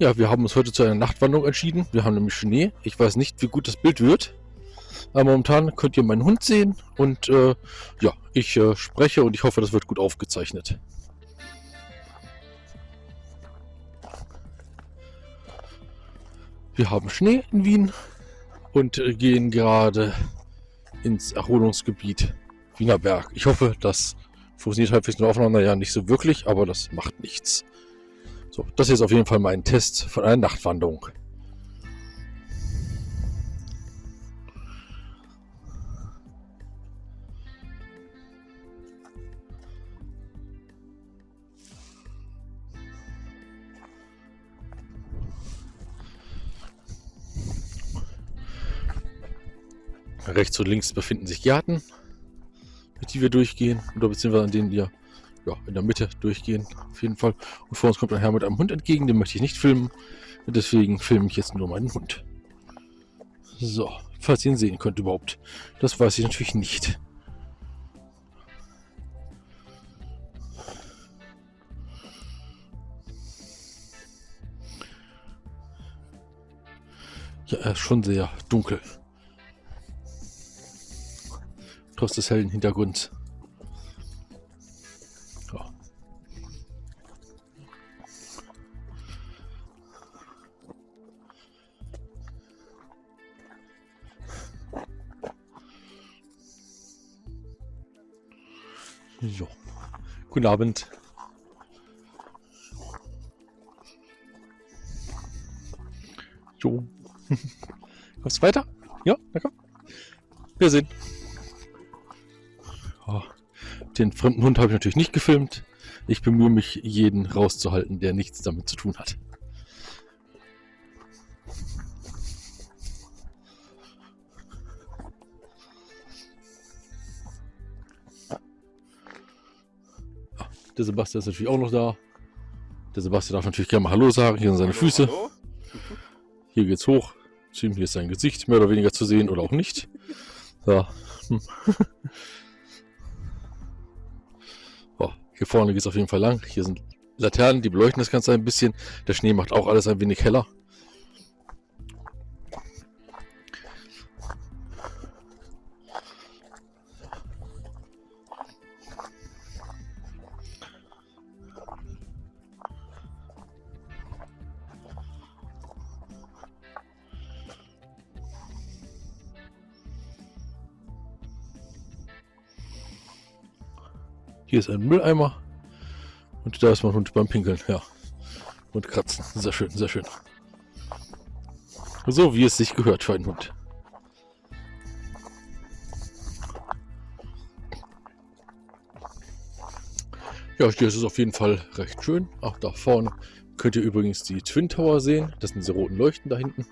Ja, wir haben uns heute zu einer Nachtwanderung entschieden. Wir haben nämlich Schnee. Ich weiß nicht, wie gut das Bild wird. Aber momentan könnt ihr meinen Hund sehen. Und äh, ja, ich äh, spreche und ich hoffe, das wird gut aufgezeichnet. Wir haben Schnee in Wien und äh, gehen gerade ins Erholungsgebiet Wienerberg. Ich hoffe, das funktioniert halbwegs nur aufeinander. Ja, nicht so wirklich, aber das macht nichts. So, das ist auf jeden Fall mein Test von einer Nachtwanderung. Rechts und links befinden sich Gärten, durch die wir durchgehen, oder beziehungsweise an denen wir ja, in der Mitte durchgehen, auf jeden Fall. Und vor uns kommt ein Herr mit einem Hund entgegen, den möchte ich nicht filmen. Deswegen filme ich jetzt nur meinen Hund. So, falls ihr ihn sehen könnt überhaupt. Das weiß ich natürlich nicht. Ja, er ist schon sehr dunkel. Trotz des hellen Hintergrunds. So. Guten Abend. So. Kommst du weiter? Ja, na komm. Wir sehen. Oh, den fremden Hund habe ich natürlich nicht gefilmt. Ich bemühe mich, jeden rauszuhalten, der nichts damit zu tun hat. Der Sebastian ist natürlich auch noch da. Der Sebastian darf natürlich gerne mal Hallo sagen. Hier sind seine Füße. Hallo. Hier geht's hoch. Hier ist sein Gesicht mehr oder weniger zu sehen oder auch nicht. Hm. Oh, hier vorne geht es auf jeden Fall lang. Hier sind Laternen, die beleuchten das Ganze ein bisschen. Der Schnee macht auch alles ein wenig heller. Hier ist ein Mülleimer. Und da ist mein Hund beim Pinkeln, ja. Und kratzen. Sehr schön, sehr schön. So wie es sich gehört für einen Hund. Ja, hier ist es auf jeden Fall recht schön. Auch da vorne könnt ihr übrigens die Twin Tower sehen. Das sind diese roten Leuchten da hinten.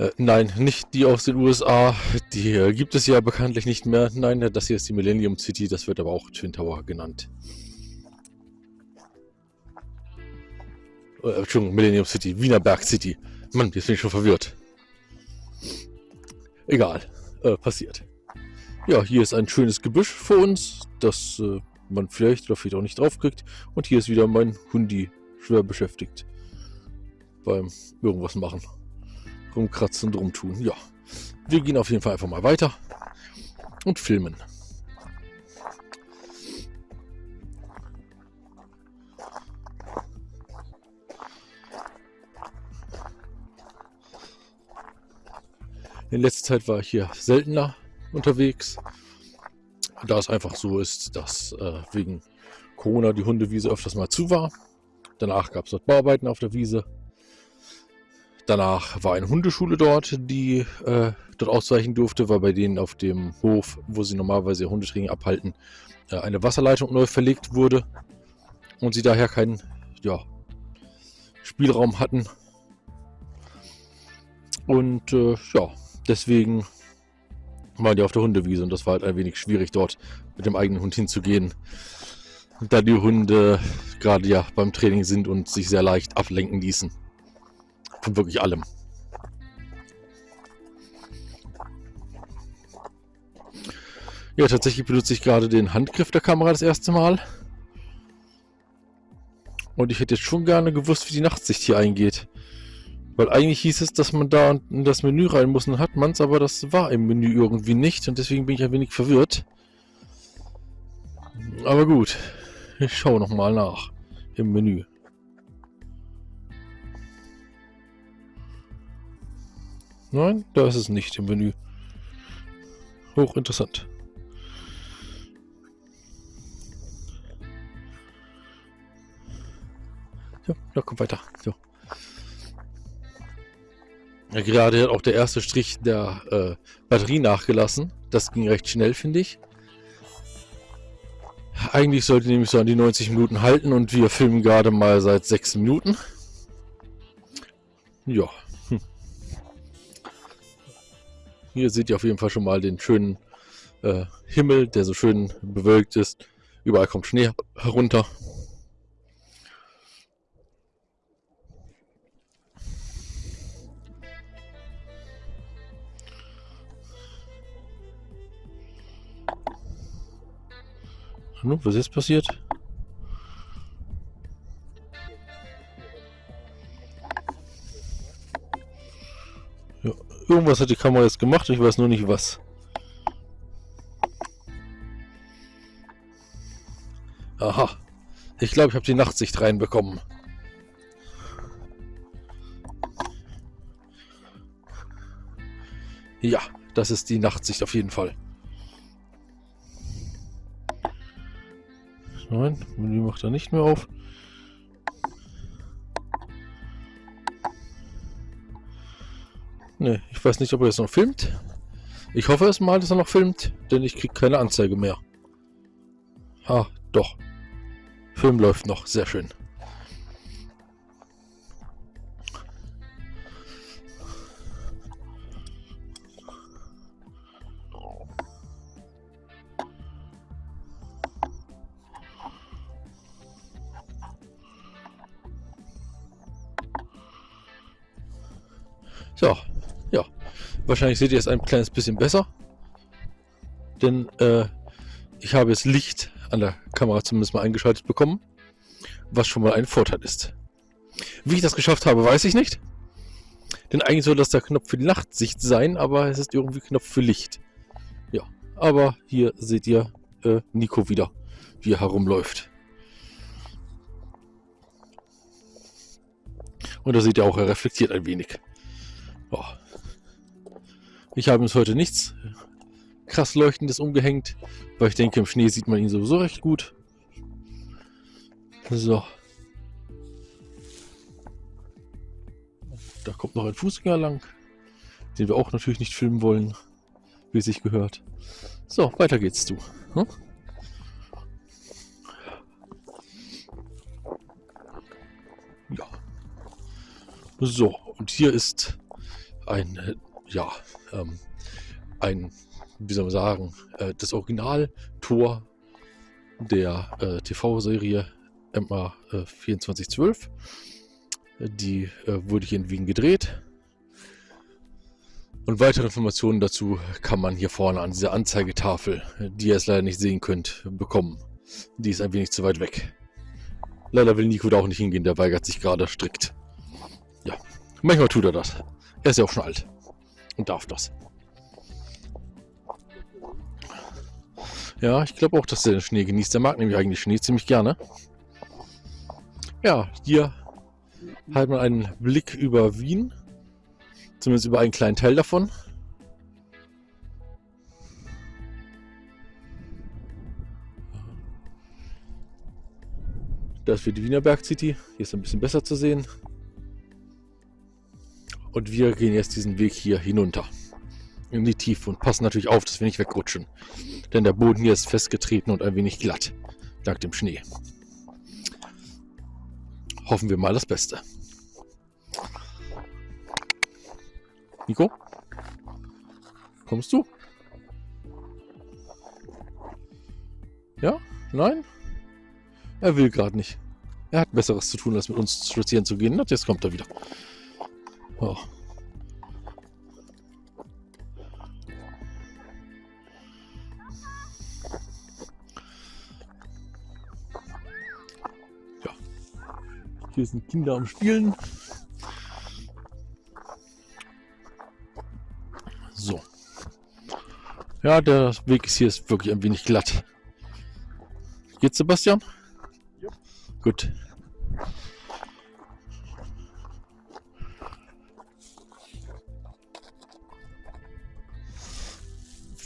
Äh, nein, nicht die aus den USA. Die äh, gibt es ja bekanntlich nicht mehr. Nein, das hier ist die Millennium City. Das wird aber auch Twin Tower genannt. Äh, Entschuldigung, Millennium City. Wienerberg City. Mann, jetzt bin ich schon verwirrt. Egal. Äh, passiert. Ja, hier ist ein schönes Gebüsch vor uns, das äh, man vielleicht oder vielleicht auch nicht draufkriegt. Und hier ist wieder mein Hundi schwer beschäftigt beim irgendwas machen rumkratzen und rumtun. Ja, wir gehen auf jeden Fall einfach mal weiter und filmen. In letzter Zeit war ich hier seltener unterwegs, da es einfach so ist, dass äh, wegen Corona die Hundewiese öfters mal zu war. Danach gab es dort Bauarbeiten auf der Wiese Danach war eine Hundeschule dort, die äh, dort ausweichen durfte, weil bei denen auf dem Hof, wo sie normalerweise Hundetraining abhalten, äh, eine Wasserleitung neu verlegt wurde und sie daher keinen ja, Spielraum hatten. Und äh, ja, deswegen waren die auf der Hundewiese und das war halt ein wenig schwierig dort mit dem eigenen Hund hinzugehen, da die Hunde gerade ja beim Training sind und sich sehr leicht ablenken ließen. Von wirklich allem. Ja, tatsächlich benutze ich gerade den Handgriff der Kamera das erste Mal. Und ich hätte jetzt schon gerne gewusst, wie die Nachtsicht hier eingeht. Weil eigentlich hieß es, dass man da in das Menü rein muss und hat man es, aber das war im Menü irgendwie nicht und deswegen bin ich ein wenig verwirrt. Aber gut, ich schaue nochmal nach im Menü. Nein, da ist es nicht im Menü. Hochinteressant. Ja, da kommt weiter. So. Ja, gerade hat auch der erste Strich der äh, Batterie nachgelassen. Das ging recht schnell, finde ich. Eigentlich sollte nämlich so an die 90 Minuten halten und wir filmen gerade mal seit 6 Minuten. Ja. Hier seht ihr auf jeden Fall schon mal den schönen äh, Himmel, der so schön bewölkt ist. Überall kommt Schnee herunter. Was ist passiert? Ja, irgendwas hat die Kamera jetzt gemacht, ich weiß nur nicht was. Aha. Ich glaube, ich habe die Nachtsicht reinbekommen. Ja, das ist die Nachtsicht auf jeden Fall. Nein, Menü macht er nicht mehr auf. Ne, ich weiß nicht, ob er jetzt noch filmt. Ich hoffe es mal, dass er noch filmt, denn ich kriege keine Anzeige mehr. Ah, doch. Film läuft noch, sehr schön. So. Wahrscheinlich seht ihr es ein kleines bisschen besser. Denn äh, ich habe jetzt Licht an der Kamera zumindest mal eingeschaltet bekommen. Was schon mal ein Vorteil ist. Wie ich das geschafft habe, weiß ich nicht. Denn eigentlich soll das der Knopf für die Nachtsicht sein, aber es ist irgendwie Knopf für Licht. Ja, aber hier seht ihr äh, Nico wieder, wie er herumläuft. Und da seht ihr auch, er reflektiert ein wenig. Oh. Ich habe uns heute nichts krass leuchtendes umgehängt, weil ich denke, im Schnee sieht man ihn sowieso recht gut. So. Da kommt noch ein Fußgänger lang, den wir auch natürlich nicht filmen wollen, wie sich gehört. So, weiter geht's du. Hm? Ja. So, und hier ist ein, äh, ja, ähm, ein, wie soll man sagen, äh, das Original-Tor der äh, TV-Serie MA äh, 2412. Die äh, wurde hier in Wien gedreht. Und weitere Informationen dazu kann man hier vorne an dieser Anzeigetafel, die ihr jetzt leider nicht sehen könnt, bekommen. Die ist ein wenig zu weit weg. Leider will Nico da auch nicht hingehen, der weigert sich gerade strikt. Ja, manchmal tut er das. Er ist ja auch schon alt. Und darf das. Ja, ich glaube auch, dass er den Schnee genießt. Der mag nämlich eigentlich Schnee ziemlich gerne. Ja, hier hat man einen Blick über Wien. Zumindest über einen kleinen Teil davon. Das wird die Wiener Berg City. Hier ist ein bisschen besser zu sehen. Und wir gehen jetzt diesen Weg hier hinunter. In die Tiefe und passen natürlich auf, dass wir nicht wegrutschen. Denn der Boden hier ist festgetreten und ein wenig glatt. Dank dem Schnee. Hoffen wir mal das Beste. Nico? Kommst du? Ja? Nein? Er will gerade nicht. Er hat Besseres zu tun, als mit uns spazieren zu gehen. Und jetzt kommt er wieder. Oh. Ja. Hier sind Kinder am Spielen. So. Ja, der Weg ist hier ist wirklich ein wenig glatt. Geht's, Sebastian? Ja. Gut.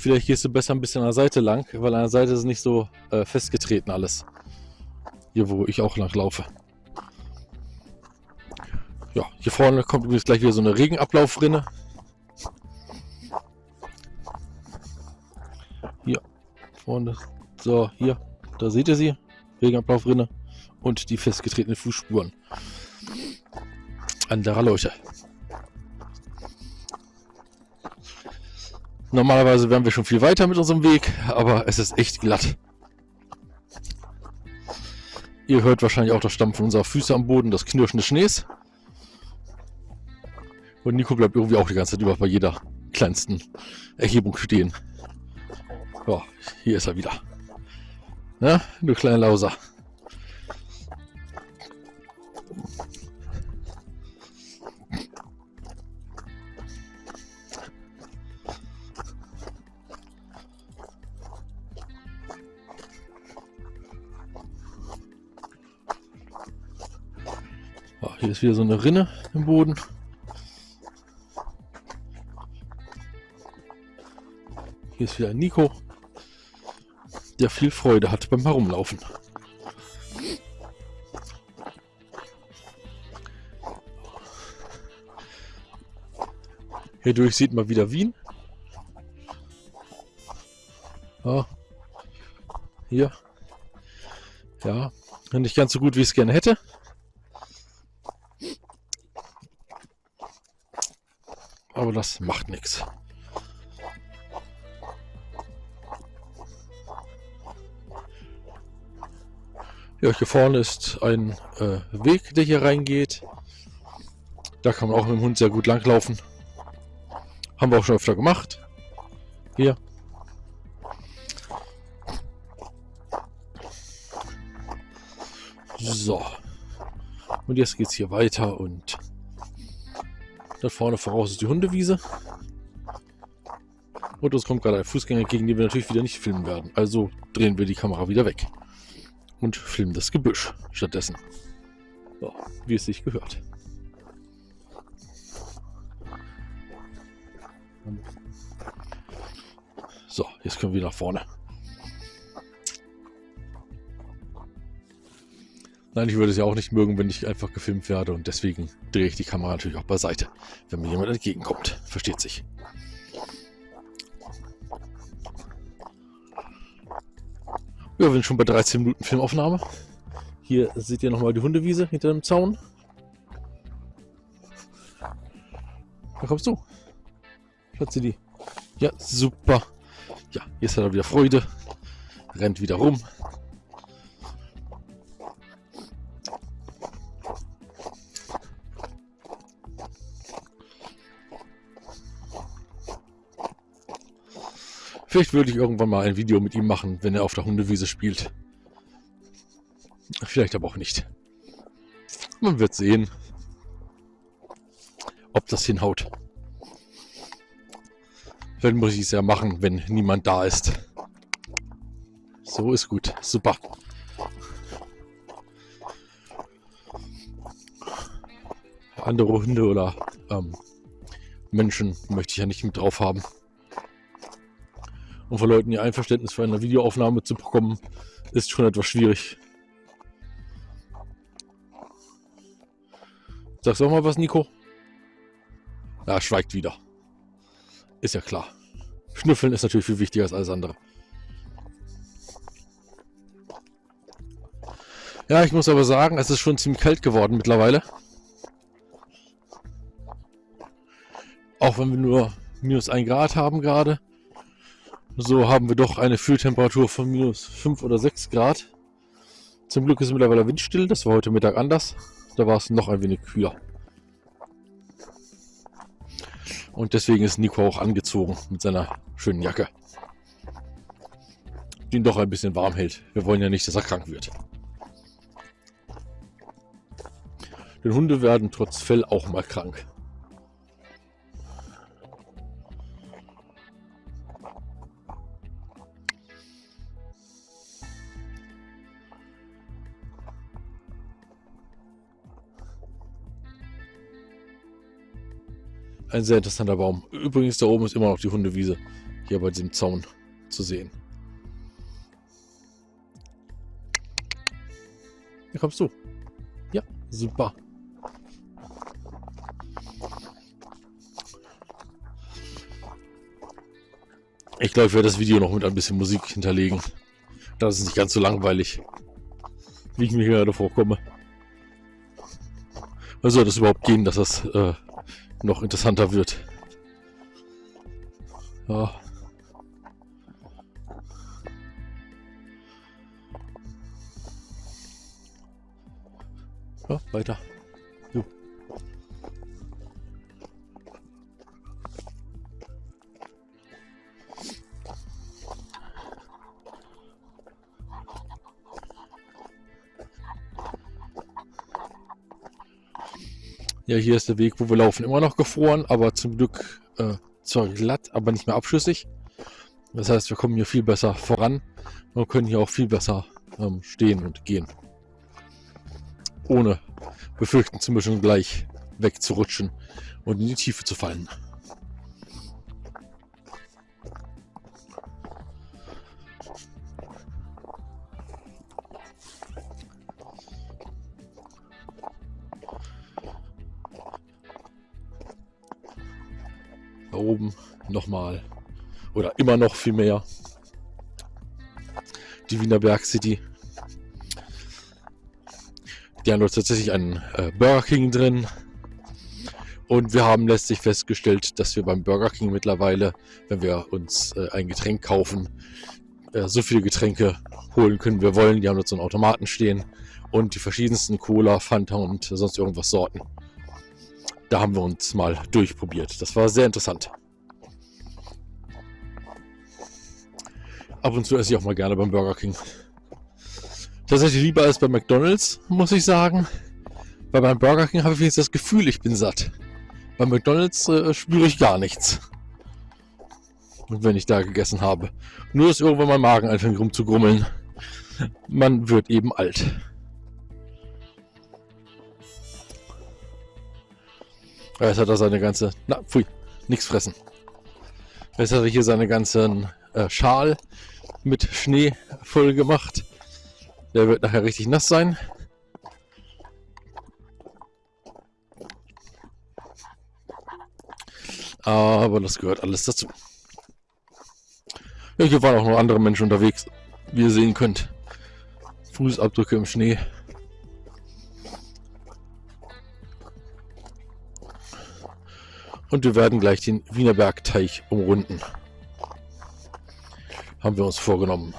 Vielleicht gehst du besser ein bisschen an der Seite lang, weil an der Seite ist nicht so äh, festgetreten alles. Hier, wo ich auch lang laufe. Ja, hier vorne kommt übrigens gleich wieder so eine Regenablaufrinne. Hier, vorne. So, hier, da seht ihr sie. Regenablaufrinne und die festgetretenen Fußspuren. Anderer Leute. Normalerweise wären wir schon viel weiter mit unserem Weg, aber es ist echt glatt. Ihr hört wahrscheinlich auch das Stampfen unserer Füße am Boden, das Knirschen des Schnees. Und Nico bleibt irgendwie auch die ganze Zeit über bei jeder kleinsten Erhebung stehen. Ja, hier ist er wieder. Ja, du kleiner Lauser. Hier ist wieder so eine Rinne im Boden. Hier ist wieder Nico, der viel Freude hat beim Herumlaufen. Hierdurch sieht man wieder Wien. Ja. Hier. Ja, nicht ganz so gut, wie ich es gerne hätte. Aber das macht nichts. Ja, hier vorne ist ein äh, Weg, der hier reingeht. Da kann man auch mit dem Hund sehr gut langlaufen. Haben wir auch schon öfter gemacht. Hier. So. Und jetzt geht es hier weiter und da vorne voraus ist die Hundewiese. Und uns kommt gerade ein Fußgänger entgegen, den wir natürlich wieder nicht filmen werden. Also drehen wir die Kamera wieder weg. Und filmen das Gebüsch stattdessen. So, wie es sich gehört. So, jetzt können wir nach vorne. Nein, ich würde es ja auch nicht mögen, wenn ich einfach gefilmt werde und deswegen drehe ich die Kamera natürlich auch beiseite, wenn mir jemand entgegenkommt. Versteht sich. Ja, wir sind schon bei 13 Minuten Filmaufnahme. Hier seht ihr nochmal die Hundewiese hinter dem Zaun. Da kommst du. Platze die. Ja, super. Ja, jetzt hat er wieder Freude. Rennt wieder rum. Vielleicht würde ich irgendwann mal ein Video mit ihm machen, wenn er auf der Hundewiese spielt. Vielleicht aber auch nicht. Man wird sehen, ob das hinhaut. Vielleicht muss ich es ja machen, wenn niemand da ist. So ist gut. Super. Andere Hunde oder ähm, Menschen möchte ich ja nicht mit drauf haben. Und von Leuten ihr Einverständnis für eine Videoaufnahme zu bekommen, ist schon etwas schwierig. Sagst du auch mal was, Nico? Ja, schweigt wieder. Ist ja klar. Schnüffeln ist natürlich viel wichtiger als alles andere. Ja, ich muss aber sagen, es ist schon ziemlich kalt geworden mittlerweile. Auch wenn wir nur minus 1 Grad haben gerade. So haben wir doch eine Fühltemperatur von minus 5 oder 6 Grad. Zum Glück ist mittlerweile windstill, das war heute Mittag anders. Da war es noch ein wenig kühler. Und deswegen ist Nico auch angezogen mit seiner schönen Jacke. Die ihn doch ein bisschen warm hält. Wir wollen ja nicht, dass er krank wird. Denn Hunde werden trotz Fell auch mal krank. Ein sehr interessanter Baum. Übrigens, da oben ist immer noch die Hundewiese. Hier bei diesem Zaun zu sehen. Hier kommst du. Ja, super. Ich glaube, ich werde das Video noch mit ein bisschen Musik hinterlegen. Das ist nicht ganz so langweilig, wie ich mir gerade vorkomme. Also das überhaupt gehen, dass das äh, noch interessanter wird. Ja. Ja, weiter. Ja, hier ist der Weg, wo wir laufen, immer noch gefroren, aber zum Glück äh, zwar glatt, aber nicht mehr abschüssig. Das heißt, wir kommen hier viel besser voran und können hier auch viel besser ähm, stehen und gehen. Ohne befürchten zu müssen, gleich wegzurutschen und in die Tiefe zu fallen. Nochmal oder immer noch viel mehr die Wiener Berg City. Die haben dort tatsächlich einen äh, Burger King drin. Und wir haben letztlich festgestellt, dass wir beim Burger King mittlerweile, wenn wir uns äh, ein Getränk kaufen, äh, so viele Getränke holen können, wir wollen. Die haben dort so einen Automaten stehen und die verschiedensten Cola, Fanta und sonst irgendwas Sorten. Da haben wir uns mal durchprobiert. Das war sehr interessant. Ab und zu esse ich auch mal gerne beim Burger King. Tatsächlich lieber als bei McDonalds, muss ich sagen. Weil beim Burger King habe ich jetzt das Gefühl, ich bin satt. Bei McDonalds äh, spüre ich gar nichts. Und wenn ich da gegessen habe. Nur ist irgendwann mein Magen anfängt rumzugrummeln. Man wird eben alt. Jetzt hat er seine ganze... Na, pfui, nichts fressen. Jetzt hat er hier seine ganzen äh, Schal mit Schnee voll gemacht. Der wird nachher richtig nass sein. Aber das gehört alles dazu. Ja, hier waren auch noch andere Menschen unterwegs, wie ihr sehen könnt. Fußabdrücke im Schnee. Und wir werden gleich den Wienerbergteich umrunden. Haben wir uns vorgenommen.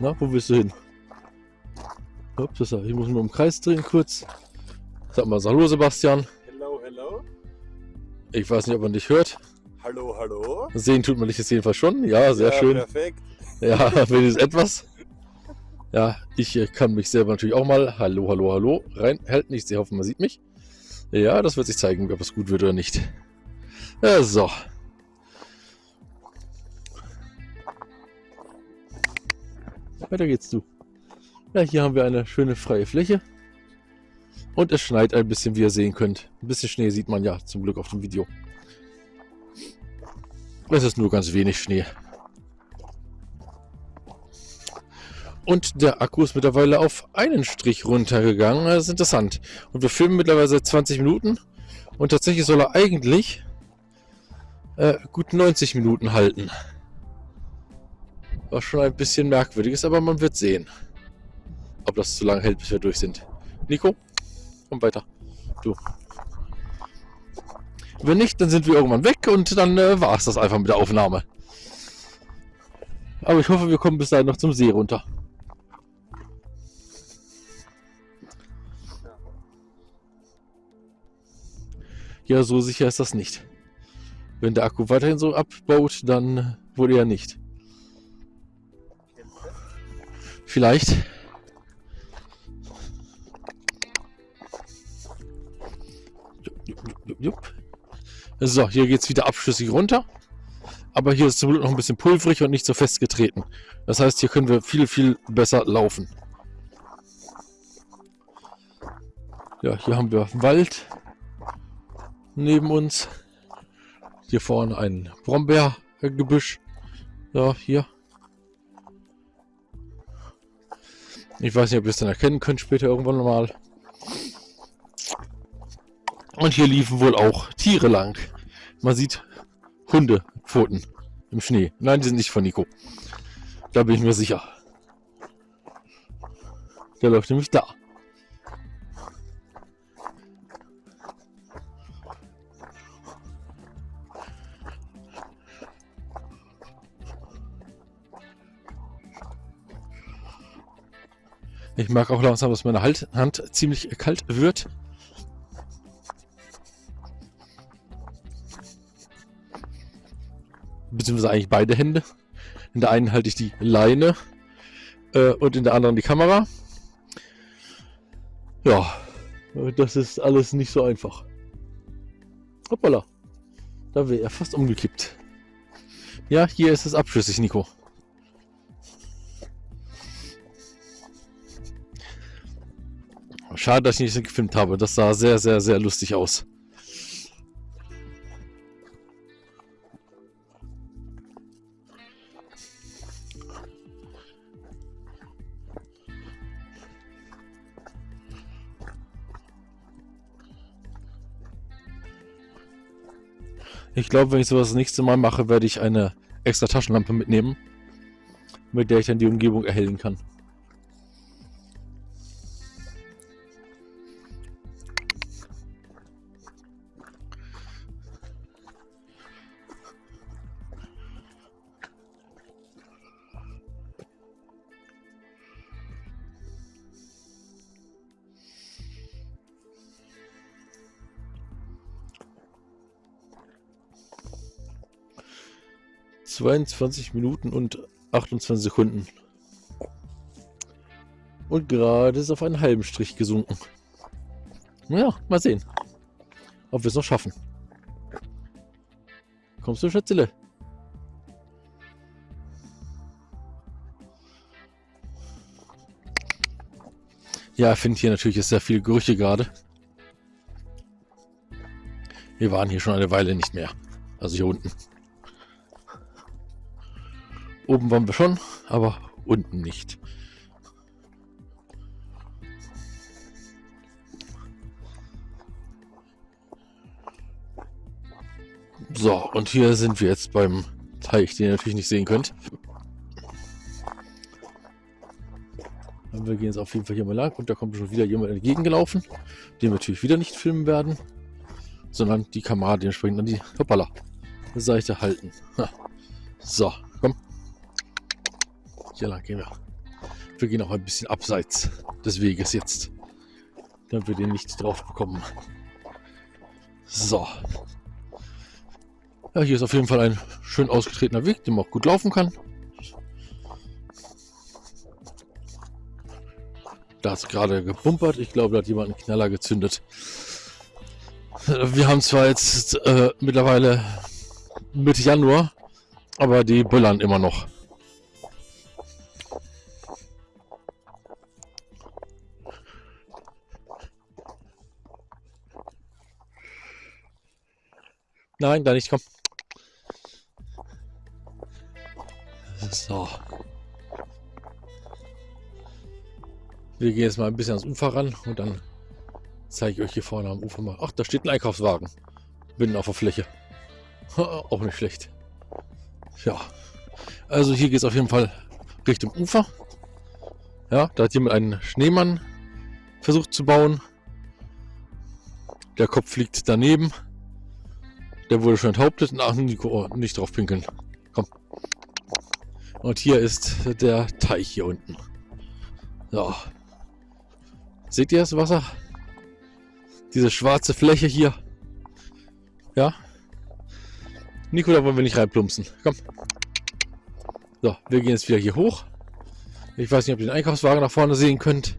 Na, wo willst du hin? Ups, ich muss nur im Kreis drehen kurz. Sag mal, hallo Sebastian. Hello, hello. Ich weiß nicht, ob man dich hört. Hallo, hallo. Sehen tut man dich jetzt jedenfalls schon. Ja, sehr ja, schön. Perfekt. Ja, wenigstens etwas. Ja, ich äh, kann mich selber natürlich auch mal Hallo, hallo, hallo reinhalten. Ich hoffe, man sieht mich. Ja, das wird sich zeigen, ob es gut wird oder nicht. Ja, so. Weiter geht's du. Ja, hier haben wir eine schöne freie Fläche. Und es schneit ein bisschen, wie ihr sehen könnt. Ein bisschen Schnee sieht man ja zum Glück auf dem Video. Es ist nur ganz wenig Schnee. Und der Akku ist mittlerweile auf einen Strich runtergegangen. Das ist interessant. Und wir filmen mittlerweile seit 20 Minuten. Und tatsächlich soll er eigentlich äh, gut 90 Minuten halten. Was schon ein bisschen merkwürdig ist, aber man wird sehen, ob das zu lange hält, bis wir durch sind. Nico, komm weiter. Du. Wenn nicht, dann sind wir irgendwann weg und dann äh, war es das einfach mit der Aufnahme. Aber ich hoffe, wir kommen bis dahin noch zum See runter. Ja, so sicher ist das nicht. Wenn der Akku weiterhin so abbaut, dann wohl eher nicht. Vielleicht. So, hier geht es wieder abschüssig runter. Aber hier ist zum Glück noch ein bisschen pulverig und nicht so fest getreten. Das heißt, hier können wir viel, viel besser laufen. Ja, hier haben wir Wald neben uns. Hier vorne ein Brombeergebüsch. Ja, hier. Ich weiß nicht, ob ihr es dann erkennen könnt später irgendwann mal. Und hier liefen wohl auch Tiere lang. Man sieht Hundepfoten im Schnee. Nein, die sind nicht von Nico. Da bin ich mir sicher. Der läuft nämlich da. Ich mag auch langsam, dass meine halt-, Hand ziemlich kalt wird. Beziehungsweise eigentlich beide Hände. In der einen halte ich die Leine äh, und in der anderen die Kamera. Ja, das ist alles nicht so einfach. Hoppala, da wäre er fast umgekippt. Ja, hier ist es abschüssig, Nico. Schade, dass ich nicht gefilmt habe. Das sah sehr, sehr, sehr lustig aus. Ich glaube, wenn ich sowas das nächste Mal mache, werde ich eine extra Taschenlampe mitnehmen, mit der ich dann die Umgebung erhellen kann. 22 Minuten und 28 Sekunden. Und gerade ist auf einen halben Strich gesunken. Naja, mal sehen, ob wir es noch schaffen. Kommst du, Schätzele? Ja, ich finde hier natürlich sehr viel Gerüche gerade. Wir waren hier schon eine Weile nicht mehr. Also hier unten. Oben waren wir schon, aber unten nicht. So, und hier sind wir jetzt beim Teich, den ihr natürlich nicht sehen könnt. Und wir gehen jetzt auf jeden Fall hier mal lang und da kommt schon wieder jemand entgegengelaufen, den wir natürlich wieder nicht filmen werden, sondern die Kamera dementsprechend an die hoppala, Seite halten. Ha. So. Hier lang gehen wir. Wir gehen auch ein bisschen abseits des Weges jetzt. Damit wir den nicht drauf bekommen. So. Ja, hier ist auf jeden Fall ein schön ausgetretener Weg, den man auch gut laufen kann. Da ist gerade gebumpert. Ich glaube, da hat jemand einen Knaller gezündet. Wir haben zwar jetzt äh, mittlerweile Mitte Januar, aber die böllern immer noch. Nein, da nicht, komm. So. Wir gehen jetzt mal ein bisschen ans Ufer ran und dann zeige ich euch hier vorne am Ufer mal. Ach, da steht ein Einkaufswagen. Binnen auf der Fläche. Auch nicht schlecht. Ja. Also hier geht es auf jeden Fall Richtung Ufer. Ja, da hat jemand einen Schneemann versucht zu bauen. Der Kopf liegt daneben. Der wurde schon enthauptet. Ach, Nico, nicht drauf pinkeln. Komm. Und hier ist der Teich hier unten. So. Seht ihr das Wasser? Diese schwarze Fläche hier. Ja. Nico, da wollen wir nicht reinplumpsen. Komm. So, wir gehen jetzt wieder hier hoch. Ich weiß nicht, ob ihr den Einkaufswagen nach vorne sehen könnt.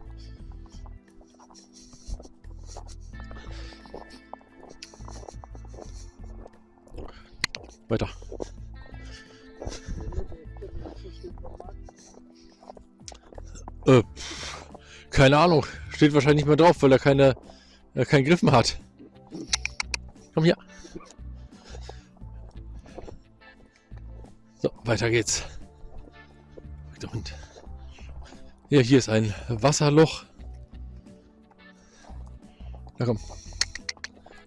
Weiter. Äh, keine Ahnung. Steht wahrscheinlich nicht mehr drauf, weil er keine, äh, keinen Griffen hat. Komm hier. So, weiter geht's. Hund. Ja, hier ist ein Wasserloch. Na komm.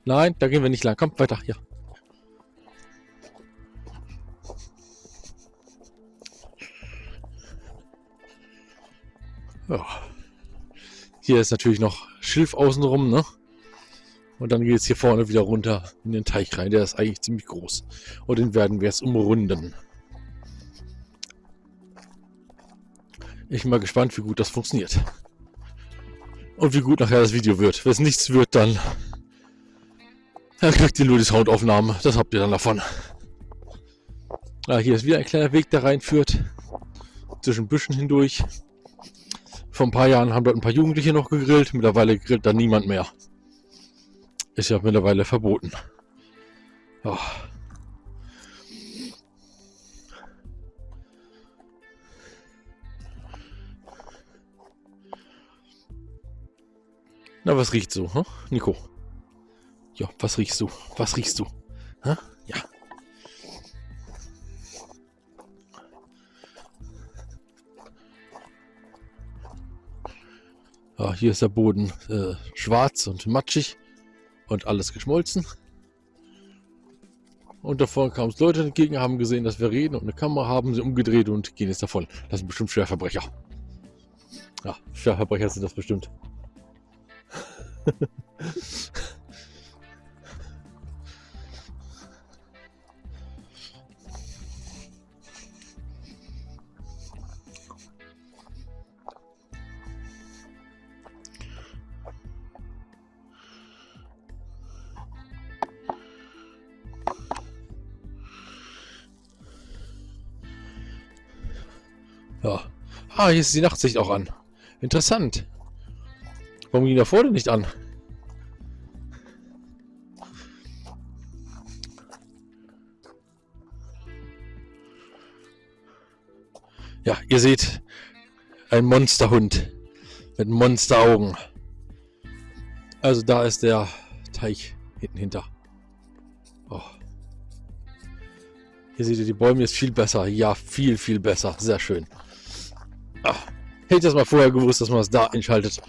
Nein, da gehen wir nicht lang. Komm, weiter. Ja. Hier ist natürlich noch Schilf außenrum, ne? Und dann geht es hier vorne wieder runter in den Teich rein. Der ist eigentlich ziemlich groß. Und den werden wir jetzt umrunden. Ich bin mal gespannt, wie gut das funktioniert. Und wie gut nachher das Video wird. Wenn es nichts wird, dann, dann kriegt ihr nur die Soundaufnahme. Das habt ihr dann davon. Ah, hier ist wieder ein kleiner Weg, der reinführt. Zwischen Büschen hindurch. Vor ein paar Jahren haben dort ein paar Jugendliche noch gegrillt. Mittlerweile grillt da niemand mehr. Ist ja mittlerweile verboten. Oh. Na, was riecht so, hm? Nico? Ja, was riechst du? Was riechst du? Hm? Ah, hier ist der Boden äh, schwarz und matschig und alles geschmolzen. Und davor kamen Leute entgegen, haben gesehen, dass wir reden und eine Kamera haben, sie umgedreht und gehen jetzt davon. Das sind bestimmt Schwerverbrecher. Ja, Schwerverbrecher sind das bestimmt. Ah, hier ist die Nachtsicht auch an. Interessant. Warum ging da vorne nicht an? Ja, ihr seht ein Monsterhund mit Monsteraugen. Also da ist der Teich hinten hinter. Oh. Hier seht ihr die Bäume ist viel besser. Ja, viel, viel besser. Sehr schön. Ach, hätte ich das mal vorher gewusst, dass man es da einschaltet.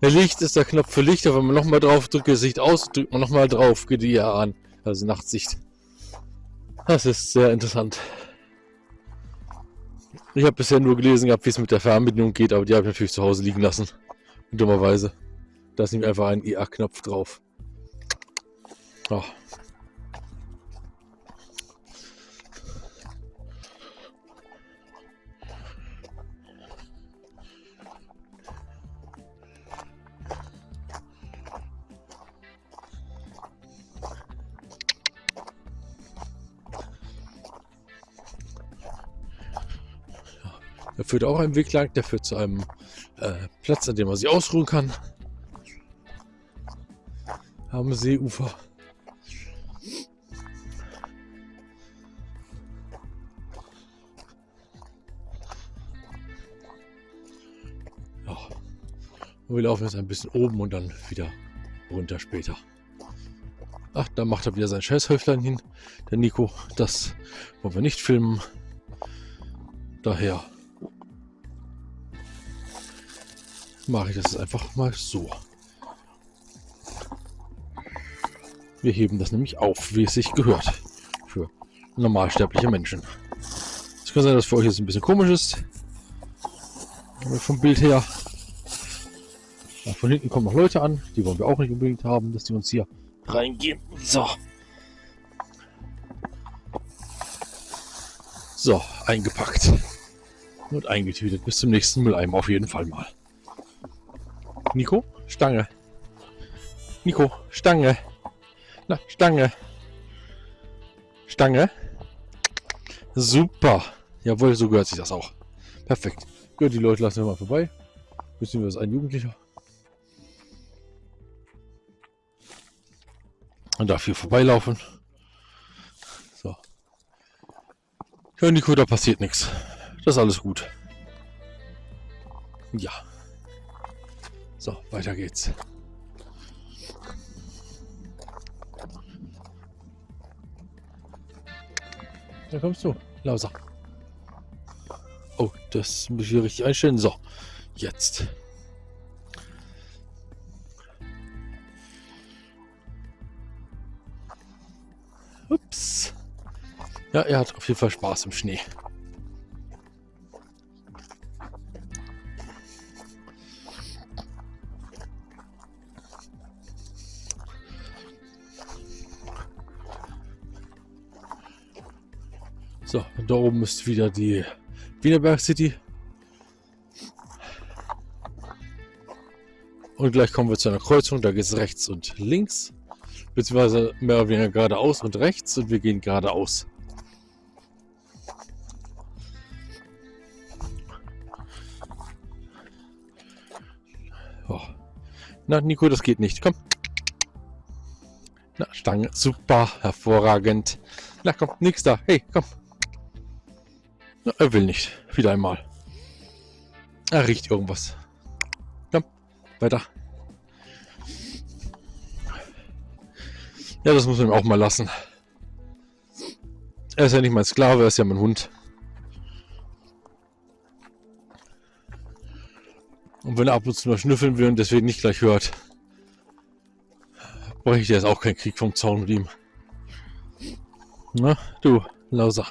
Der Licht ist der Knopf für Licht, aber wenn man nochmal drauf drückt, das Licht aus, drückt man nochmal drauf, geht die ja an. Also Nachtsicht. Das ist sehr interessant. Ich habe bisher nur gelesen gehabt, wie es mit der Fernbedienung geht, aber die habe ich natürlich zu Hause liegen lassen. Dummerweise. Da ist nämlich einfach ein EA-Knopf drauf. Oh. Da führt auch ein Weg lang, der führt zu einem äh, Platz, an dem man sich ausruhen kann. Am Seeufer. Ja. Und wir laufen jetzt ein bisschen oben und dann wieder runter später. Ach, da macht er wieder sein Scheißhäuflein hin, der Nico. Das wollen wir nicht filmen. Daher mache ich das einfach mal so. Wir heben das nämlich auf, wie es sich gehört. Für normalsterbliche Menschen. Es kann sein, dass für euch jetzt ein bisschen komisch ist. Vom Bild her. Von hinten kommen noch Leute an. Die wollen wir auch nicht unbedingt haben, dass die uns hier reingehen. So. So, eingepackt. Und eingetütet. Bis zum nächsten Mülleimer auf jeden Fall mal. Nico, Stange. Nico, Stange. Na, Stange. Stange. Super. Jawohl, so gehört sich das auch. Perfekt. Gut, die Leute lassen wir mal vorbei. Beziehungsweise ein Jugendlicher. Und darf hier vorbeilaufen. So. Ja, Nico, da passiert nichts. Das ist alles gut. Ja. So, weiter geht's. Da kommst du, Lauser. Oh, das muss ich hier richtig einstellen. So, jetzt. Ups. Ja, er hat auf jeden Fall Spaß im Schnee. Da oben ist wieder die Wienerberg City. Und gleich kommen wir zu einer Kreuzung, da geht es rechts und links. Beziehungsweise mehr oder weniger geradeaus und rechts und wir gehen geradeaus. Oh. Na, Nico, das geht nicht. Komm. Na, Stange. Super. Hervorragend. Na, komm. Nix da. Hey, komm. Er will nicht. Wieder einmal. Er riecht irgendwas. Komm. Weiter. Ja, das muss man ihm auch mal lassen. Er ist ja nicht mein Sklave, er ist ja mein Hund. Und wenn er ab und zu mal schnüffeln will und deswegen nicht gleich hört, brauche ich jetzt auch keinen Krieg vom Zaun mit ihm. Na, du, Lauser.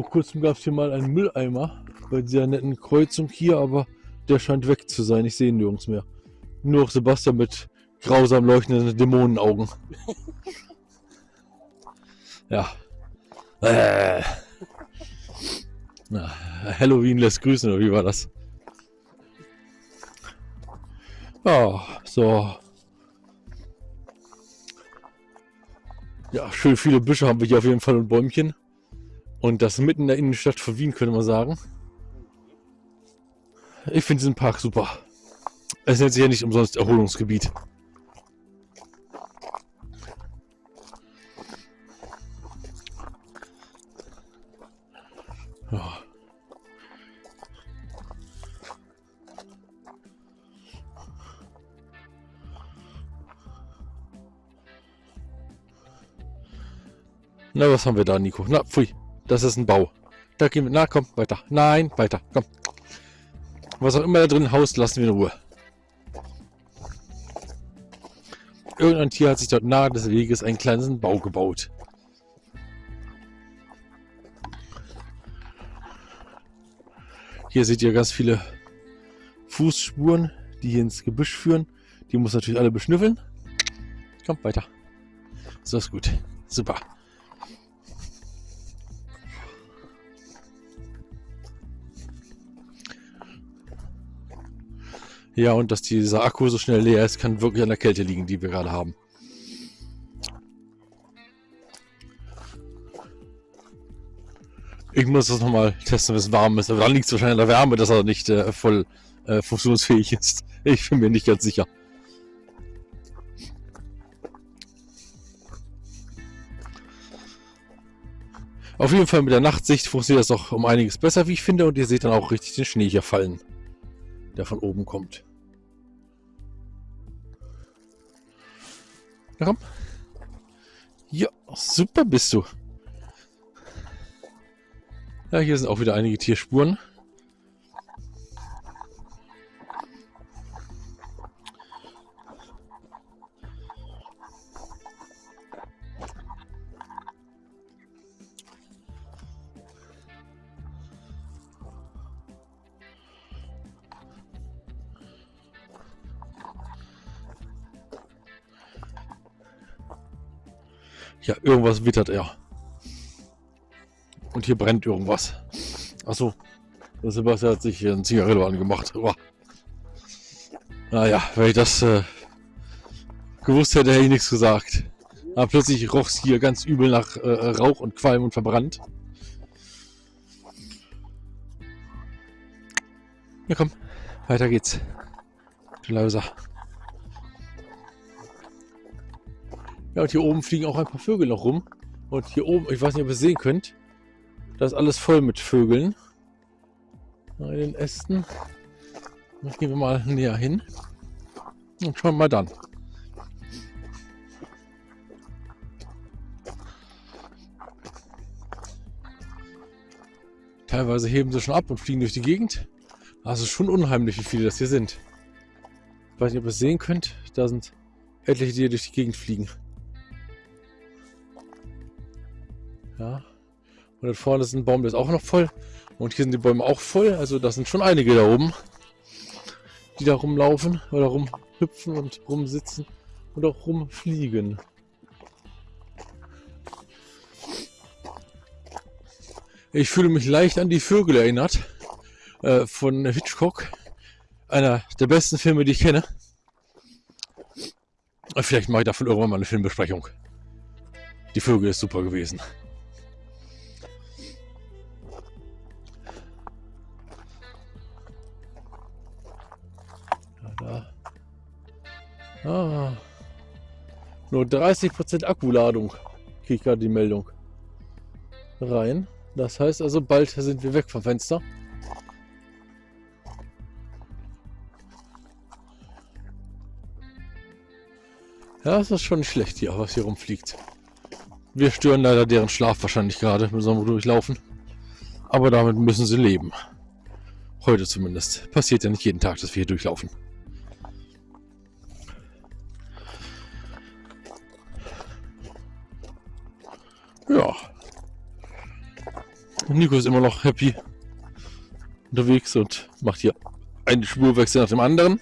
Vor kurzem gab es hier mal einen Mülleimer bei dieser netten Kreuzung hier, aber der scheint weg zu sein. Ich sehe ihn nirgends mehr. Nur noch Sebastian mit grausam leuchtenden Dämonenaugen. ja. Äh. Halloween lässt grüßen, oder wie war das? Ja, so. Ja, schön viele Büsche haben wir hier auf jeden Fall und Bäumchen. Und das mitten in der Innenstadt von Wien, könnte man sagen. Ich finde diesen Park super. Es nennt sich ja nicht umsonst Erholungsgebiet. Ja. Na, was haben wir da, Nico? Na, pfui. Das ist ein Bau. Da gehen wir. Na, komm, weiter. Nein, weiter. Komm. Was auch immer da drin haust, lassen wir in Ruhe. Irgendein Tier hat sich dort nahe des Weges einen kleinen Bau gebaut. Hier seht ihr ganz viele Fußspuren, die hier ins Gebüsch führen. Die muss natürlich alle beschnüffeln. Komm, weiter. So ist gut. Super. Ja, und dass dieser Akku so schnell leer ist, kann wirklich an der Kälte liegen, die wir gerade haben. Ich muss das nochmal testen, wenn es warm ist. Aber dann liegt es wahrscheinlich an der Wärme, dass er nicht äh, voll äh, funktionsfähig ist. Ich bin mir nicht ganz sicher. Auf jeden Fall mit der Nachtsicht funktioniert das auch um einiges besser, wie ich finde. Und ihr seht dann auch richtig den Schnee hier fallen, der von oben kommt. Na komm. Ja, super bist du. Ja, hier sind auch wieder einige Tierspuren. Ja, irgendwas wittert er. Und hier brennt irgendwas. Achso. Der Sebastian hat sich hier ein Zigarillo angemacht. Oh. Naja, wenn ich das äh, Gewusst hätte, hätte ich nichts gesagt. Aber plötzlich roch es hier ganz übel nach äh, Rauch und Qualm und verbrannt. Ja komm, weiter geht's. Du. Ja, und hier oben fliegen auch ein paar Vögel noch rum. Und hier oben, ich weiß nicht, ob ihr es sehen könnt, da ist alles voll mit Vögeln. In den Ästen. Jetzt gehen wir mal näher hin. Und schauen mal dann. Teilweise heben sie schon ab und fliegen durch die Gegend. Also schon unheimlich, wie viele das hier sind. Ich weiß nicht, ob ihr es sehen könnt. Da sind etliche, die hier durch die Gegend fliegen. Ja. Und da vorne ist ein Baum, der ist auch noch voll. Und hier sind die Bäume auch voll. Also das sind schon einige da oben, die da rumlaufen oder rumhüpfen und rumsitzen und auch rumfliegen. Ich fühle mich leicht an die Vögel erinnert äh, von Hitchcock. Einer der besten Filme, die ich kenne. Vielleicht mache ich davon irgendwann mal eine Filmbesprechung. Die Vögel ist super gewesen. Da. Ah. Nur 30% Akkuladung. Kriege ich gerade die Meldung. Rein. Das heißt also, bald sind wir weg vom Fenster. Ja, es ist schon schlecht hier, was hier rumfliegt. Wir stören leider deren Schlaf wahrscheinlich gerade, müssen wir durchlaufen. Aber damit müssen sie leben. Heute zumindest. Passiert ja nicht jeden Tag, dass wir hier durchlaufen. Ja. Nico ist immer noch happy unterwegs und macht hier einen Spurwechsel nach dem anderen.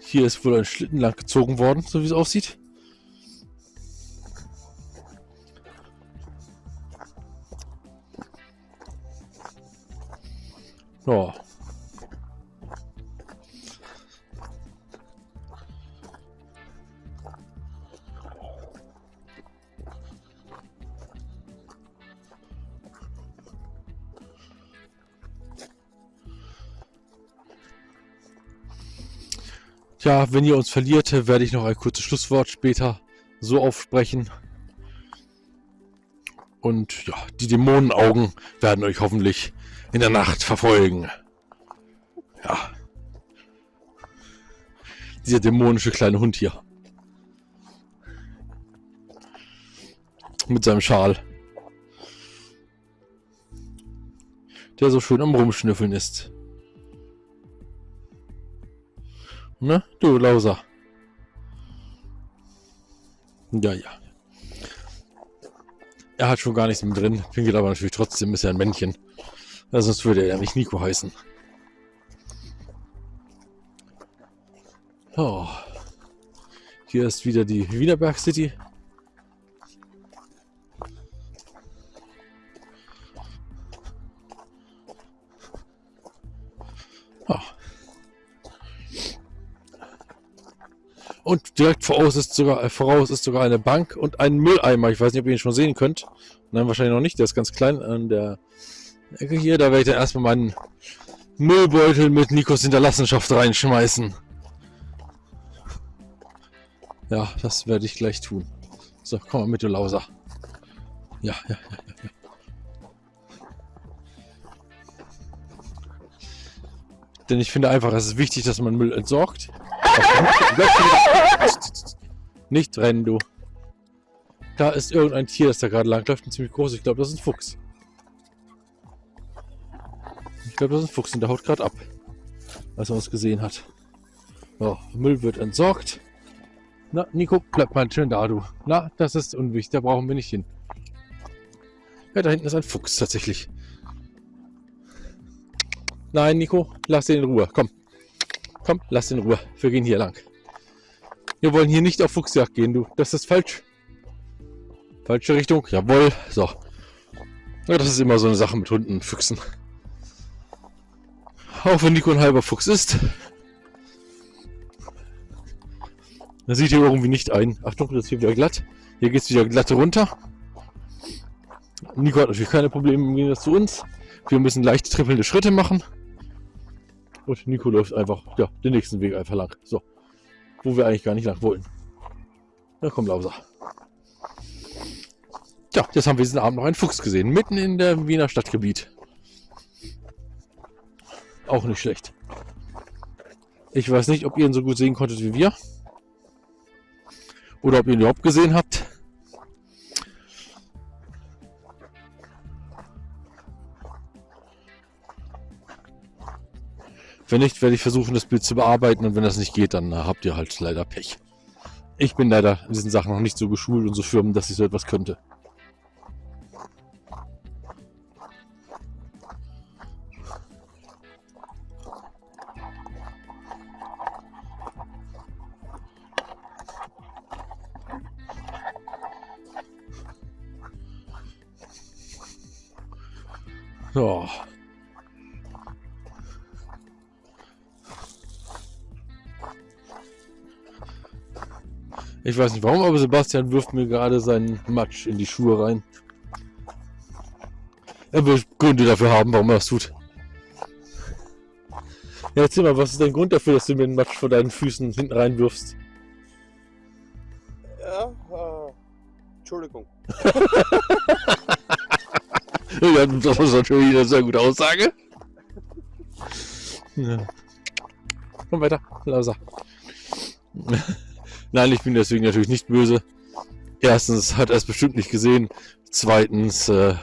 Hier ist wohl ein Schlitten lang gezogen worden, so wie es aussieht. Ja. Ja, wenn ihr uns verliert, werde ich noch ein kurzes Schlusswort später so aufsprechen. Und ja, die Dämonenaugen werden euch hoffentlich in der Nacht verfolgen. Ja. Dieser dämonische kleine Hund hier. Mit seinem Schal. Der so schön am Rumschnüffeln ist. Ne? Du, Lauser. Ja, ja. Er hat schon gar nichts mehr drin. Pinkelt aber natürlich trotzdem, ist er ein Männchen. Ja, sonst würde er ja nicht Nico heißen. Oh. Hier ist wieder die Wienerberg City. Und direkt voraus ist sogar, äh, voraus ist sogar eine Bank und ein Mülleimer. Ich weiß nicht, ob ihr ihn schon sehen könnt. Nein, wahrscheinlich noch nicht. Der ist ganz klein an der Ecke hier. Da werde ich dann erstmal meinen Müllbeutel mit Nikos Hinterlassenschaft reinschmeißen. Ja, das werde ich gleich tun. So, komm mal mit, du Lauser. Ja, ja, ja, ja. Denn ich finde einfach, es ist wichtig, dass man Müll entsorgt. Nicht rennen, du. Da ist irgendein Tier, das da gerade lang läuft, ein ziemlich groß. Ich glaube, das ist ein Fuchs. Ich glaube, das ist ein Fuchs und der haut gerade ab, als er uns gesehen hat. So, Müll wird entsorgt. Na, Nico, bleib mal schön da, du. Na, das ist unwichtig, da brauchen wir nicht hin. Ja, da hinten ist ein Fuchs tatsächlich. Nein, Nico, lass den in Ruhe. Komm. Komm, lass den in Ruhe. Wir gehen hier lang. Wir wollen hier nicht auf Fuchsjagd gehen, du. Das ist falsch. Falsche Richtung. Jawohl. So. Ja, das ist immer so eine Sache mit Hunden, Füchsen. auch wenn Nico ein halber Fuchs ist. Da sieht hier irgendwie nicht ein. Achtung, das ist hier wieder glatt. Hier geht es wieder glatt runter. Nico hat natürlich keine Probleme im Gegensatz zu uns. Wir müssen leicht trippelnde Schritte machen. Und Nico läuft einfach ja, den nächsten Weg einfach lang. So. Wo wir eigentlich gar nicht lang wollen. Na komm, Lauser. Ja, jetzt haben wir diesen Abend noch einen Fuchs gesehen. Mitten in der Wiener Stadtgebiet. Auch nicht schlecht. Ich weiß nicht, ob ihr ihn so gut sehen konntet wie wir. Oder ob ihr ihn überhaupt gesehen habt. Wenn nicht, werde ich versuchen, das Bild zu bearbeiten. Und wenn das nicht geht, dann äh, habt ihr halt leider Pech. Ich bin leider in diesen Sachen noch nicht so geschult und so firm, dass ich so etwas könnte. So. Ich weiß nicht warum, aber Sebastian wirft mir gerade seinen Matsch in die Schuhe rein. Er will Gründe dafür haben, warum er das tut. Ja, erzähl mal, was ist dein Grund dafür, dass du mir den Matsch vor deinen Füßen hinten reinwirfst? Ja, äh, Entschuldigung. Ja, das ist natürlich eine sehr gute Aussage. Ja. Komm weiter, Lauser. Nein, ich bin deswegen natürlich nicht böse. Erstens hat er es bestimmt nicht gesehen. Zweitens äh,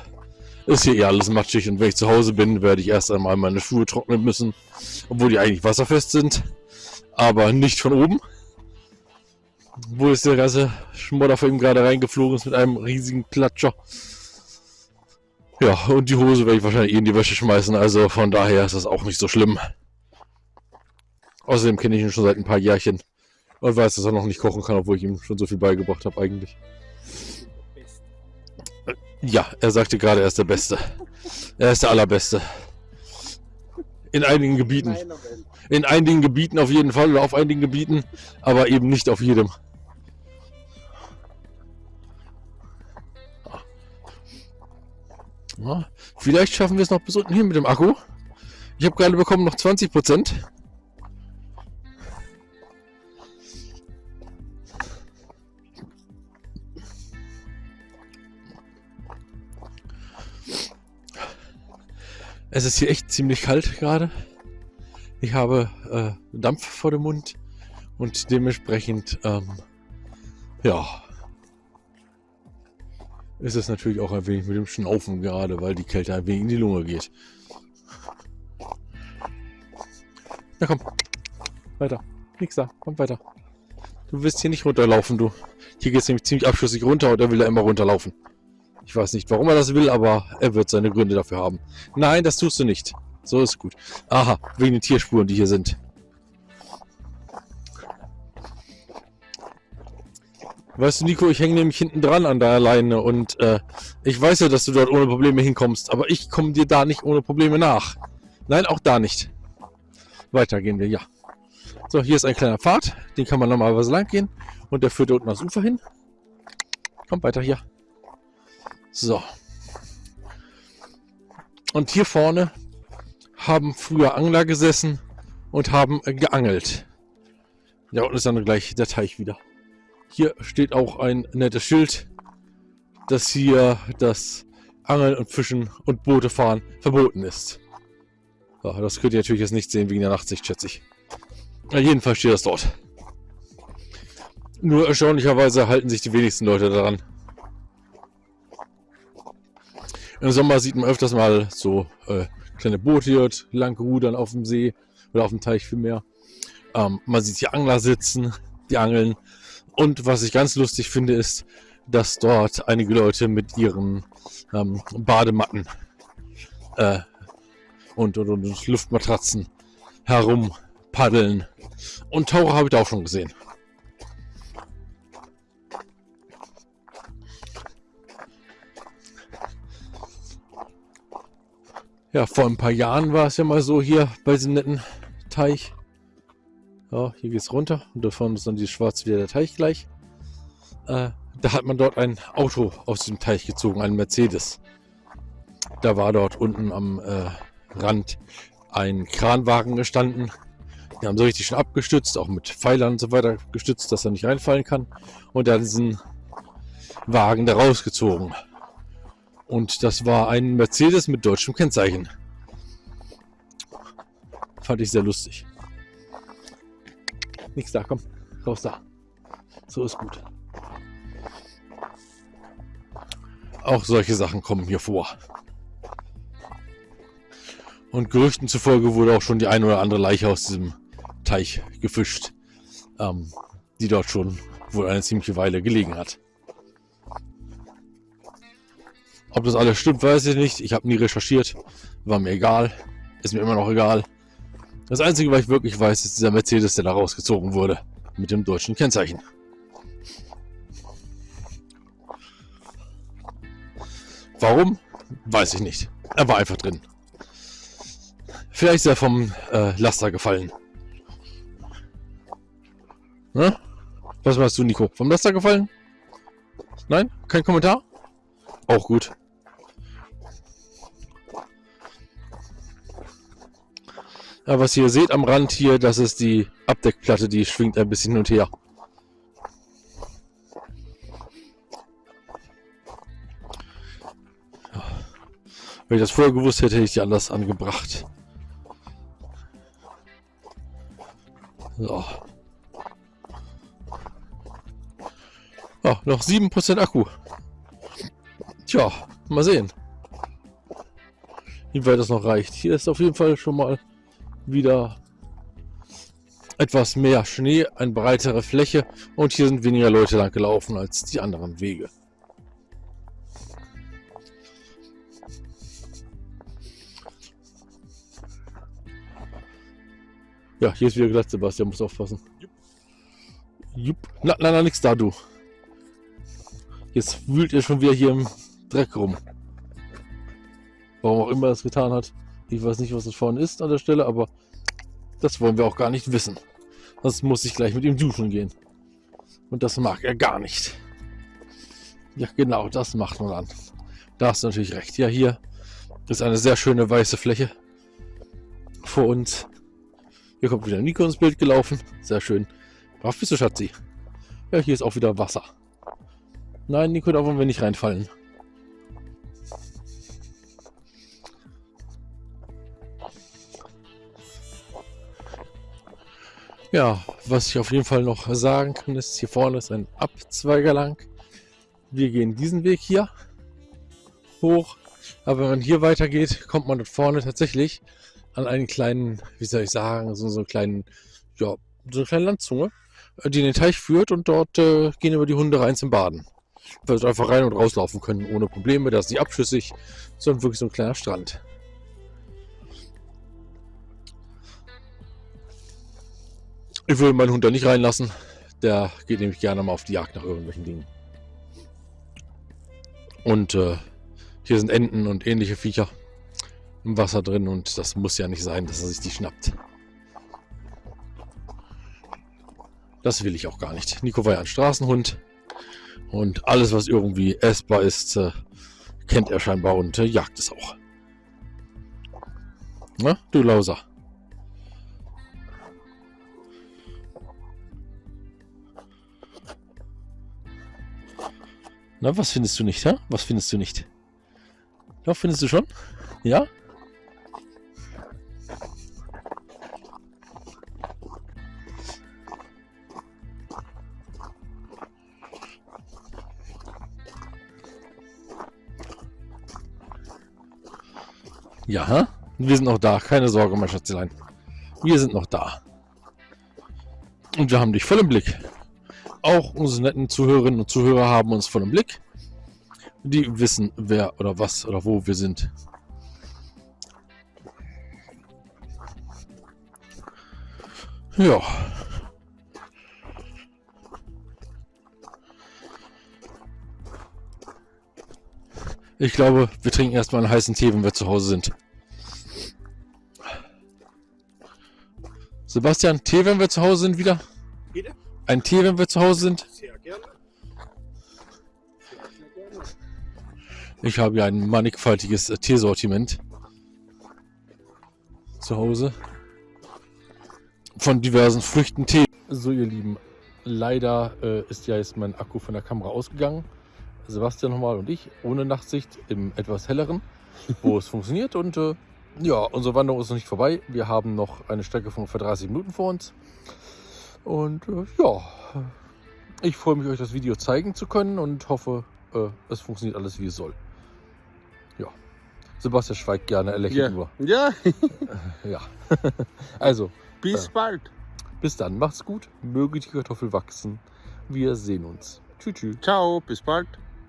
ist hier eh alles matschig und wenn ich zu Hause bin, werde ich erst einmal meine Schuhe trocknen müssen. Obwohl die eigentlich wasserfest sind. Aber nicht von oben. Wo ist der ganze Schmodder von ihm gerade reingeflogen ist mit einem riesigen Klatscher. Ja, und die Hose werde ich wahrscheinlich eh in die Wäsche schmeißen, also von daher ist das auch nicht so schlimm. Außerdem kenne ich ihn schon seit ein paar Jährchen und weiß, dass er noch nicht kochen kann, obwohl ich ihm schon so viel beigebracht habe eigentlich. Ja, er sagte gerade, er ist der Beste. Er ist der Allerbeste. In einigen Gebieten. In einigen Gebieten auf jeden Fall oder auf einigen Gebieten, aber eben nicht auf jedem. Vielleicht schaffen wir es noch bis unten hin mit dem Akku. Ich habe gerade bekommen noch 20 Prozent. Es ist hier echt ziemlich kalt gerade. Ich habe äh, Dampf vor dem Mund und dementsprechend, ähm, ja, ist es natürlich auch ein wenig mit dem Schnaufen gerade, weil die Kälte ein wenig in die Lunge geht. Na komm, weiter. Nix da, komm weiter. Du wirst hier nicht runterlaufen, du. Hier geht es nämlich ziemlich abschüssig runter und er will da immer runterlaufen. Ich weiß nicht, warum er das will, aber er wird seine Gründe dafür haben. Nein, das tust du nicht. So ist gut. Aha, wegen den Tierspuren, die hier sind. Weißt du, Nico, ich hänge nämlich hinten dran an der Leine und äh, ich weiß ja, dass du dort ohne Probleme hinkommst, aber ich komme dir da nicht ohne Probleme nach. Nein, auch da nicht. Weiter gehen wir, ja. So, hier ist ein kleiner Pfad, den kann man normalerweise lang gehen und der führt unten ans Ufer hin. Kommt weiter hier. So. Und hier vorne haben früher Angler gesessen und haben geangelt. Ja, und ist dann gleich der Teich wieder. Hier steht auch ein nettes Schild, dass hier das Angeln und Fischen und Boote fahren verboten ist. Ja, das könnt ihr natürlich jetzt nicht sehen wegen der Nachtsicht, schätze ich. Ja, jedenfalls steht das dort. Nur erstaunlicherweise halten sich die wenigsten Leute daran. Im Sommer sieht man öfters mal so äh, kleine Boote hier lang rudern auf dem See oder auf dem Teich vielmehr. Ähm, man sieht hier Angler sitzen, die angeln. Und was ich ganz lustig finde, ist, dass dort einige Leute mit ihren ähm, Badematten äh, und, und, und Luftmatratzen herum paddeln. Und Taucher habe ich da auch schon gesehen. Ja, vor ein paar Jahren war es ja mal so hier bei diesem netten Teich. Ja, hier geht's runter und da vorne ist dann die schwarz wieder der Teich gleich. Äh, da hat man dort ein Auto aus dem Teich gezogen, ein Mercedes. Da war dort unten am äh, Rand ein Kranwagen gestanden. Die haben so richtig schon abgestützt, auch mit Pfeilern und so weiter gestützt, dass er nicht reinfallen kann. Und hat diesen Wagen da rausgezogen. Und das war ein Mercedes mit deutschem Kennzeichen. Fand ich sehr lustig. Nichts da, komm, raus da. So ist gut. Auch solche Sachen kommen hier vor. Und Gerüchten zufolge wurde auch schon die ein oder andere Leiche aus diesem Teich gefischt, ähm, die dort schon wohl eine ziemliche Weile gelegen hat. Ob das alles stimmt, weiß ich nicht. Ich habe nie recherchiert. War mir egal. Ist mir immer noch egal. Das Einzige, was ich wirklich weiß, ist dieser Mercedes, der da rausgezogen wurde. Mit dem deutschen Kennzeichen. Warum? Weiß ich nicht. Er war einfach drin. Vielleicht ist er vom äh, Laster gefallen. Na? Was meinst du, Nico? Vom Laster gefallen? Nein? Kein Kommentar? Auch gut. Ja, was ihr seht am Rand hier, das ist die Abdeckplatte, die schwingt ein bisschen hin und her. Wenn ich das vorher gewusst hätte, hätte ich die anders angebracht. So. Ja, noch 7% Akku. Tja, mal sehen. Wie weit das noch reicht. Hier ist auf jeden Fall schon mal wieder etwas mehr Schnee, eine breitere Fläche und hier sind weniger Leute lang gelaufen als die anderen Wege. Ja, hier ist wieder glatt, Sebastian, muss aufpassen. Jupp. Na, na, na, nix da, du. Jetzt wühlt ihr schon wieder hier im Dreck rum. Warum auch immer er es getan hat. Ich weiß nicht, was das vorne ist an der Stelle, aber das wollen wir auch gar nicht wissen. Sonst muss ich gleich mit ihm duschen gehen. Und das mag er gar nicht. Ja, genau, das macht man dann. Da hast du natürlich recht. Ja, hier ist eine sehr schöne weiße Fläche vor uns. Hier kommt wieder Nico ins Bild gelaufen. Sehr schön. Brav bist du, Schatzi. Ja, hier ist auch wieder Wasser. Nein, Nico, da wollen wir nicht reinfallen. Ja, was ich auf jeden Fall noch sagen kann, ist, hier vorne ist ein Abzweiger lang. Wir gehen diesen Weg hier hoch. Aber wenn man hier weitergeht, kommt man dort vorne tatsächlich an einen kleinen, wie soll ich sagen, so, so einen kleinen, ja, so eine kleine Landzunge, die in den Teich führt und dort äh, gehen über die Hunde rein zum Baden. Weil sie einfach rein und rauslaufen können ohne Probleme. Das ist nicht abschüssig, sondern wirklich so ein kleiner Strand. Ich würde meinen Hund da nicht reinlassen. Der geht nämlich gerne mal auf die Jagd nach irgendwelchen Dingen. Und äh, hier sind Enten und ähnliche Viecher im Wasser drin und das muss ja nicht sein, dass er sich die schnappt. Das will ich auch gar nicht. Nico war ja ein Straßenhund und alles, was irgendwie essbar ist, äh, kennt er scheinbar und äh, jagt es auch. Na, du Lauser. Na, was findest du nicht, hä? Was findest du nicht? Ja, findest du schon? Ja? Ja, wir sind noch da. Keine Sorge, mein Schatzelein. Wir sind noch da. Und wir haben dich voll im Blick. Auch unsere netten Zuhörerinnen und Zuhörer haben uns voll im Blick. Die wissen, wer oder was oder wo wir sind. Ja. Ich glaube, wir trinken erstmal einen heißen Tee, wenn wir zu Hause sind. Sebastian, Tee, wenn wir zu Hause sind, wieder? Bitte? Ein Tee, wenn wir zu Hause sind? Ich habe ja ein mannigfaltiges Teesortiment zu Hause. Von diversen Früchten Tee. So, ihr Lieben, leider äh, ist ja jetzt mein Akku von der Kamera ausgegangen. Sebastian nochmal und ich ohne Nachtsicht im etwas helleren, wo es funktioniert. Und äh, ja, unsere Wanderung ist noch nicht vorbei. Wir haben noch eine Strecke von ungefähr 30 Minuten vor uns. Und äh, ja, ich freue mich, euch das Video zeigen zu können und hoffe, äh, es funktioniert alles wie es soll. Ja, Sebastian schweigt gerne, er lächelt nur. Ja, Ja, also bis bald. bis dann, macht's gut, möge die Kartoffel wachsen. Wir sehen uns. Tschüss. tschüss. Ciao, bis bald.